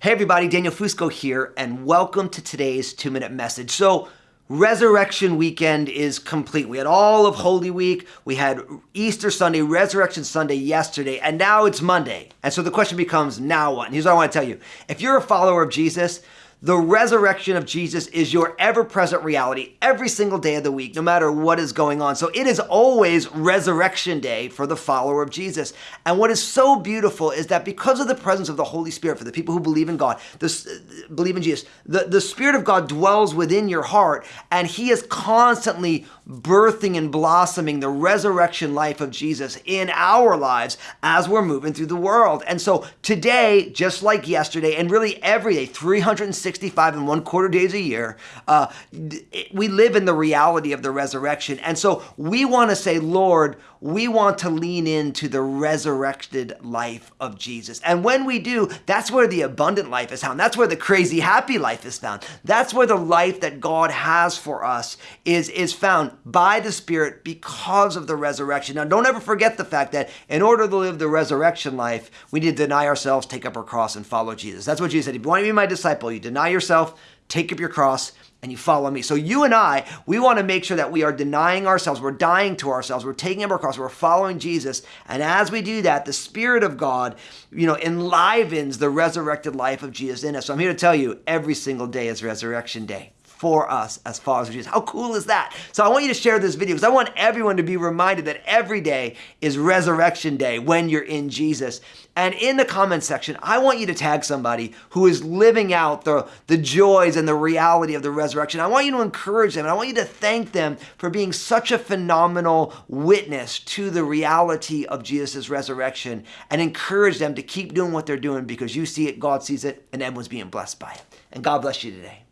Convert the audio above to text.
Hey everybody, Daniel Fusco here, and welcome to today's two minute message. So, Resurrection weekend is complete. We had all of Holy Week, we had Easter Sunday, Resurrection Sunday yesterday, and now it's Monday. And so the question becomes now what? And here's what I want to tell you if you're a follower of Jesus, the resurrection of Jesus is your ever present reality every single day of the week, no matter what is going on. So it is always resurrection day for the follower of Jesus. And what is so beautiful is that because of the presence of the Holy Spirit for the people who believe in God, this, believe in Jesus, the, the Spirit of God dwells within your heart and He is constantly birthing and blossoming the resurrection life of Jesus in our lives as we're moving through the world. And so today, just like yesterday, and really every day, 365 and one quarter days a year, uh, we live in the reality of the resurrection. And so we want to say, Lord, we want to lean into the resurrected life of Jesus. And when we do, that's where the abundant life is found. That's where the crazy happy life is found. That's where the life that God has for us is, is found by the Spirit because of the resurrection. Now, don't ever forget the fact that in order to live the resurrection life, we need to deny ourselves, take up our cross, and follow Jesus. That's what Jesus said. If you want to be my disciple, you deny yourself, take up your cross, and you follow me. So you and I, we want to make sure that we are denying ourselves, we're dying to ourselves, we're taking up our cross, we're following Jesus. And as we do that, the Spirit of God, you know, enlivens the resurrected life of Jesus in us. So I'm here to tell you, every single day is resurrection day for us as followers of Jesus. How cool is that? So I want you to share this video because I want everyone to be reminded that every day is resurrection day when you're in Jesus. And in the comment section, I want you to tag somebody who is living out the, the joys and the reality of the resurrection. I want you to encourage them and I want you to thank them for being such a phenomenal witness to the reality of Jesus' resurrection and encourage them to keep doing what they're doing because you see it, God sees it, and everyone's being blessed by it. And God bless you today.